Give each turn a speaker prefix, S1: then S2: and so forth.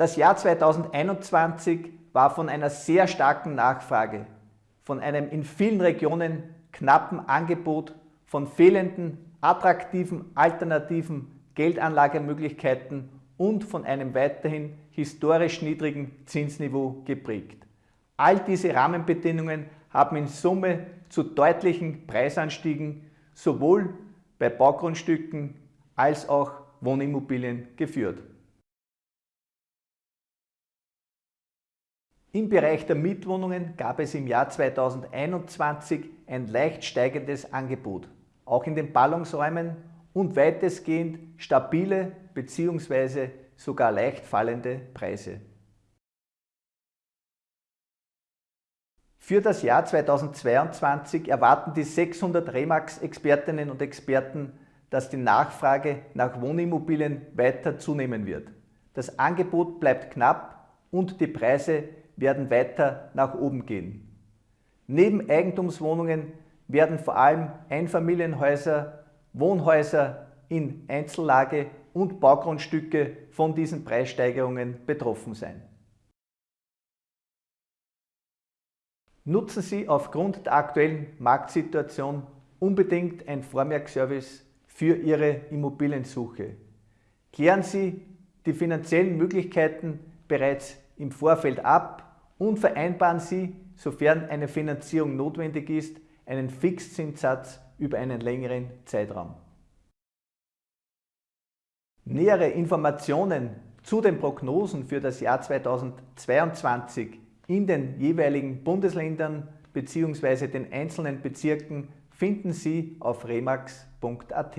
S1: Das Jahr 2021 war von einer sehr starken Nachfrage, von einem in vielen Regionen knappen Angebot, von fehlenden, attraktiven, alternativen Geldanlagemöglichkeiten und von einem weiterhin historisch niedrigen Zinsniveau geprägt. All diese Rahmenbedingungen haben in Summe zu deutlichen Preisanstiegen sowohl bei Baugrundstücken als auch Wohnimmobilien geführt. Im Bereich der Mietwohnungen gab es im Jahr 2021 ein leicht steigendes Angebot, auch in den Ballungsräumen und weitestgehend stabile bzw. sogar leicht fallende Preise. Für das Jahr 2022 erwarten die 600 Remax-Expertinnen und Experten, dass die Nachfrage nach Wohnimmobilien weiter zunehmen wird. Das Angebot bleibt knapp und die Preise werden weiter nach oben gehen. Neben Eigentumswohnungen werden vor allem Einfamilienhäuser, Wohnhäuser in Einzellage und Baugrundstücke von diesen Preissteigerungen betroffen sein. Nutzen Sie aufgrund der aktuellen Marktsituation unbedingt ein Vormerkservice für Ihre Immobiliensuche. Klären Sie die finanziellen Möglichkeiten bereits im Vorfeld ab und vereinbaren Sie, sofern eine Finanzierung notwendig ist, einen Fixzinssatz über einen längeren Zeitraum. Nähere Informationen zu den Prognosen für das Jahr 2022 in den jeweiligen Bundesländern bzw. den einzelnen Bezirken finden Sie auf remax.at.